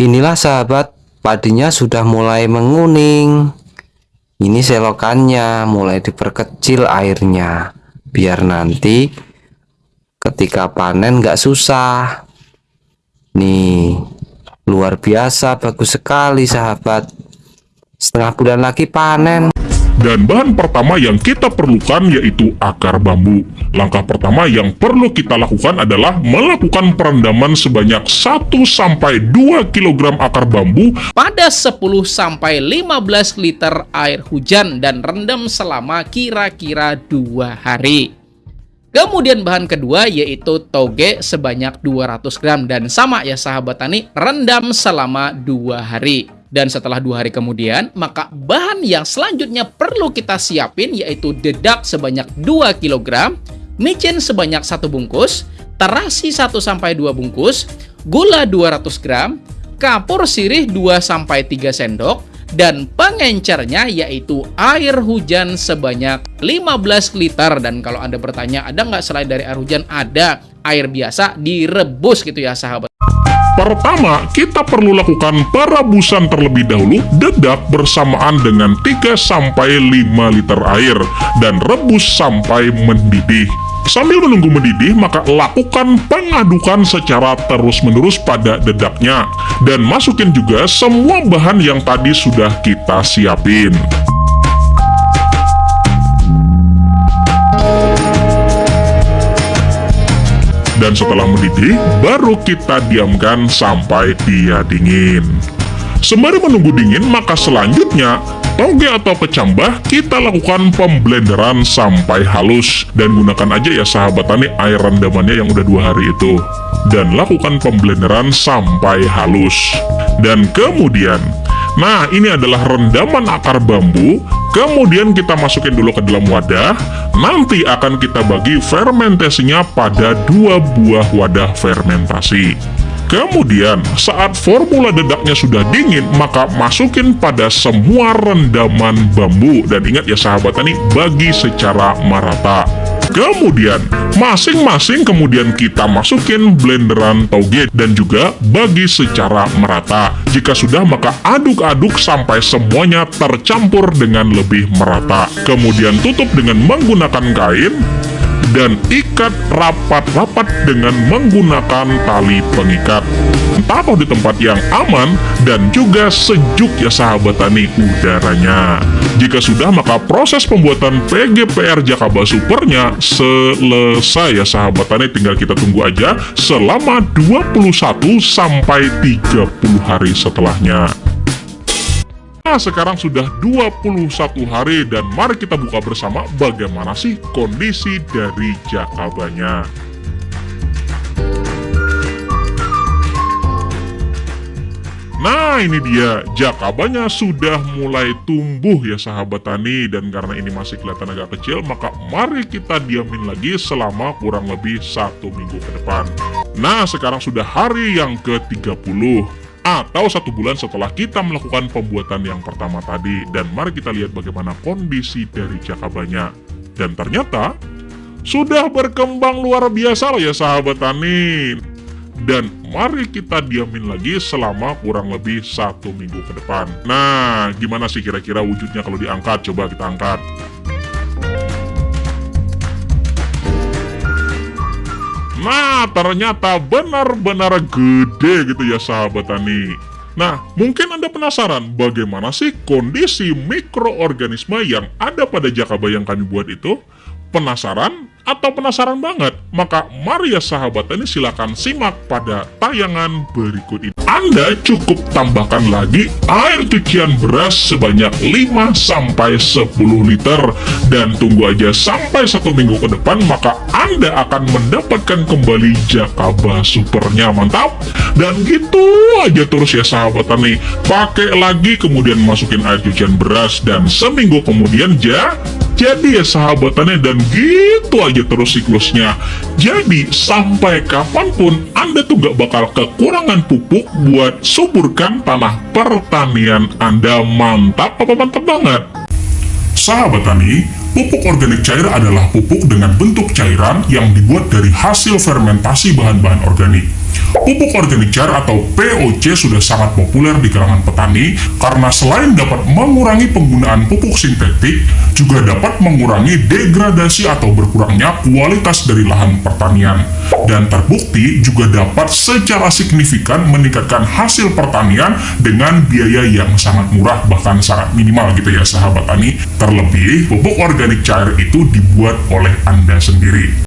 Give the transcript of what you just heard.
Inilah sahabat, padinya sudah mulai menguning. Ini selokannya mulai diperkecil airnya, biar nanti ketika panen nggak susah. Nih, luar biasa, bagus sekali sahabat. Setengah bulan lagi panen. Dan bahan pertama yang kita perlukan yaitu akar bambu. Langkah pertama yang perlu kita lakukan adalah melakukan perendaman sebanyak 1-2 kg akar bambu pada 10-15 liter air hujan dan rendam selama kira-kira dua hari. Kemudian bahan kedua yaitu toge sebanyak 200 gram dan sama ya sahabat tani rendam selama dua hari. Dan setelah dua hari kemudian, maka bahan yang selanjutnya perlu kita siapin yaitu dedak sebanyak 2 kg, micin sebanyak satu bungkus, terasi 1-2 bungkus, gula 200 gram, kapur sirih 2-3 sendok, dan pengencernya yaitu air hujan sebanyak 15 liter. Dan kalau anda bertanya ada nggak selain dari air hujan? Ada. Air biasa direbus gitu ya sahabat Pertama, kita perlu lakukan perebusan terlebih dahulu dedak bersamaan dengan 3-5 liter air dan rebus sampai mendidih. Sambil menunggu mendidih, maka lakukan pengadukan secara terus-menerus pada dedaknya. Dan masukin juga semua bahan yang tadi sudah kita siapin. Dan setelah mendidih, baru kita diamkan sampai dia dingin. Sembari menunggu dingin, maka selanjutnya toge atau kecambah kita lakukan pemblenderan sampai halus. Dan gunakan aja ya sahabat tani air rendamannya yang udah dua hari itu. Dan lakukan pemblenderan sampai halus. Dan kemudian nah ini adalah rendaman akar bambu kemudian kita masukin dulu ke dalam wadah nanti akan kita bagi fermentasinya pada dua buah wadah fermentasi Kemudian, saat formula dedaknya sudah dingin, maka masukin pada semua rendaman bambu. Dan ingat ya sahabat tani, bagi secara merata. Kemudian, masing-masing kemudian kita masukin blenderan toge dan juga bagi secara merata. Jika sudah, maka aduk-aduk sampai semuanya tercampur dengan lebih merata. Kemudian tutup dengan menggunakan kain dan ikat rapat-rapat dengan menggunakan tali pengikat. Taruh di tempat yang aman dan juga sejuk ya sahabat tani udaranya. Jika sudah maka proses pembuatan PGPR Jakaba Supernya selesai ya sahabat tani tinggal kita tunggu aja selama 21 sampai 30 hari setelahnya. Nah, sekarang sudah 21 hari dan mari kita buka bersama bagaimana sih kondisi dari jakabanya. Nah ini dia, jakabanya sudah mulai tumbuh ya sahabat tani Dan karena ini masih kelihatan agak kecil Maka mari kita diamin lagi selama kurang lebih satu minggu ke depan Nah sekarang sudah hari yang ke-30 atau satu bulan setelah kita melakukan pembuatan yang pertama tadi. Dan mari kita lihat bagaimana kondisi dari jakabanya. Dan ternyata sudah berkembang luar biasa loh ya sahabat tani. Dan mari kita diamin lagi selama kurang lebih satu minggu ke depan. Nah, gimana sih kira-kira wujudnya kalau diangkat? Coba kita angkat. Nah, ternyata benar-benar gede gitu ya sahabat tani. Nah, mungkin Anda penasaran bagaimana sih kondisi mikroorganisme yang ada pada jakaba yang kami buat itu? Penasaran? Atau penasaran banget? Maka mari ya sahabat ini silahkan simak pada tayangan berikut ini. Anda cukup tambahkan lagi air cucian beras sebanyak 5-10 liter dan tunggu aja sampai satu minggu ke depan maka Anda akan mendapatkan kembali Jakaba Supernya mantap dan gitu aja terus ya sahabat nih pakai lagi kemudian masukin air cucian beras dan seminggu kemudian ja jadi ya sahabatannya dan gitu aja terus siklusnya. Jadi sampai kapan pun Anda tuh gak bakal kekurangan pupuk buat suburkan tanah pertanian Anda. Mantap apa mantap banget? Sahabat tani, pupuk organik cair adalah pupuk dengan bentuk cairan yang dibuat dari hasil fermentasi bahan-bahan organik. Pupuk organik cair atau POC sudah sangat populer di kalangan petani karena selain dapat mengurangi penggunaan pupuk sintetik, juga dapat mengurangi degradasi atau berkurangnya kualitas dari lahan pertanian. Dan terbukti juga dapat secara signifikan meningkatkan hasil pertanian dengan biaya yang sangat murah bahkan sangat minimal gitu ya sahabat tani. Terlebih, pupuk organik cair itu dibuat oleh Anda sendiri.